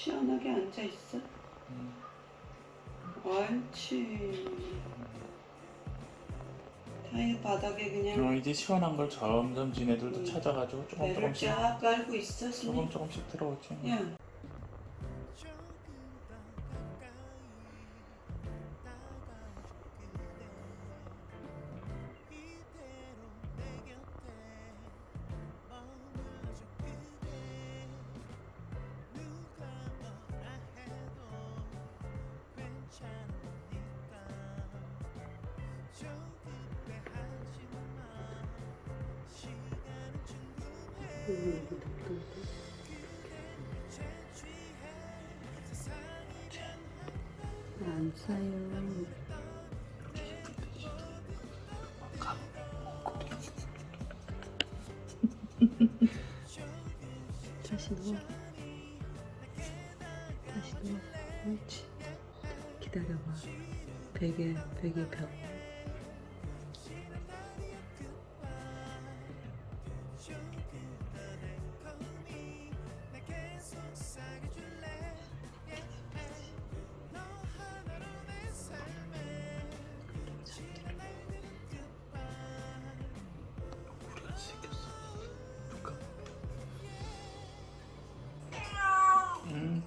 시원하게 앉아 있어. 음. 옳지. 타일 바닥에 그냥 어, 이제 시원한 걸 점점 지네들도 음. 찾아가지고 조금 조금씩 쫙 깔고 있어. 조금 조금씩 들어오지. 야, 안 싸요. 다시 누워. 다시 누워. 옳지. 기다려봐. 베개, 베개 벽.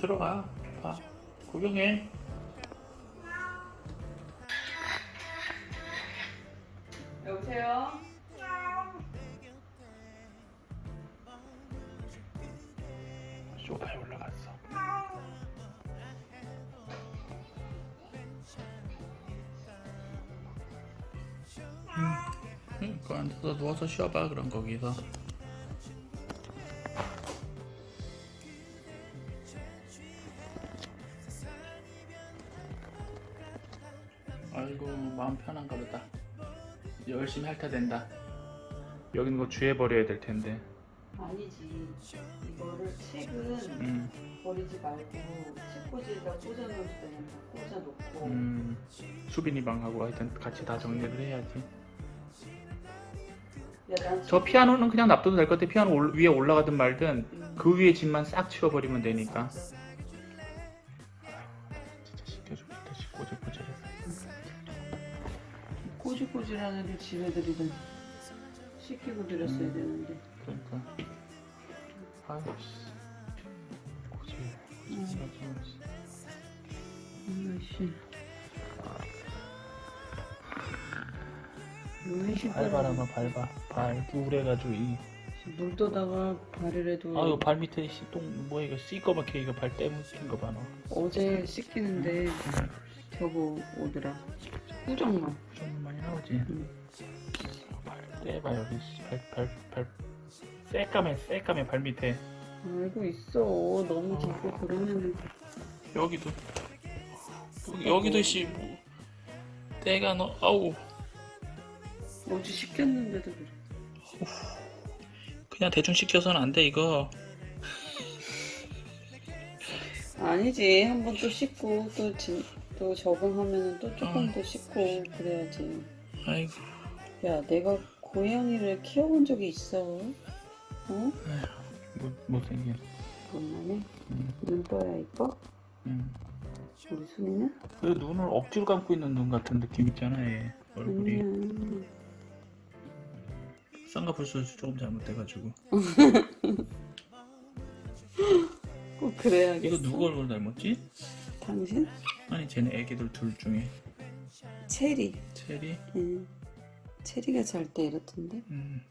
들어가. 봐. 구경해. 여보세요? 소파에 올라갔어. 응, 그 앉아서 누워서 쉬어봐 그럼 거기서. 아이고 마음 편한가 보다. 열심히 핥아 된다. 여기는 거 주해 버려야 될 텐데. 아니지. 이거를 책은 음, 버리지 말고 책꽂이에다 꽂아놓을 때는 다 꽂아놓고 음, 수빈이 방하고 하여튼 같이 다 정리를 해야지. 야, 저 피아노는 그냥 놔둬도 될 것 같아. 피아노 올- 위에 올라가든 말든 음, 그 위에 짐만 싹 치워버리면 되니까. 진짜 시켜주고 다시 꼬질꼬질해서. 꼬질꼬질한 애들 집애들이든 씻기고 드렸어야 음. 되는데 그러니까. 아유 씨. 꼬질. 음. 음. 아이씨 왜 발바람아 밟아. 발 우울해가지고 이. 물 떠다가 발이라도 아유 발 밑에 씨, 똥 뭐야 이거 씨꺼맣게 이거 발 때묻힌 거봐 너. 어제 씻기는데 저거 오더라. 꾸정만 좀 많이 나오지. 음. 발 떼봐 여기 발발발 새까매 새까매 발 밑에. 알고 있어. 너무 깊고 그러면은. 여기도. 여기, 여기도 씨 뭐, 때가 너 아우. 어제 씻겼는데도 그래. 그냥 대충 씻겨서는 안 돼 이거. 아니지. 한 번 또 씻고 또, 진, 또 적응하면은 또 조금 어. 더 씻고 그래야지 아이고 야 내가 고양이를 키워본 적이 있어 어? 못, 못생긴 그만해 음, 눈 떠야 이뻐? 음. 우리 순이는? 그 눈을 억지로 감고 있는 눈 같은 느낌 있잖아 얘 얼굴이 아니야 쌍꺼풀 수술 조금 잘못돼가지고 꼭 그래야겠어 이거 누구 얼굴 닮았지? 당신? 아니 쟤네 애기들 둘 중에 체리 체리? 응. 체리가 잘 때 이렇던데 음,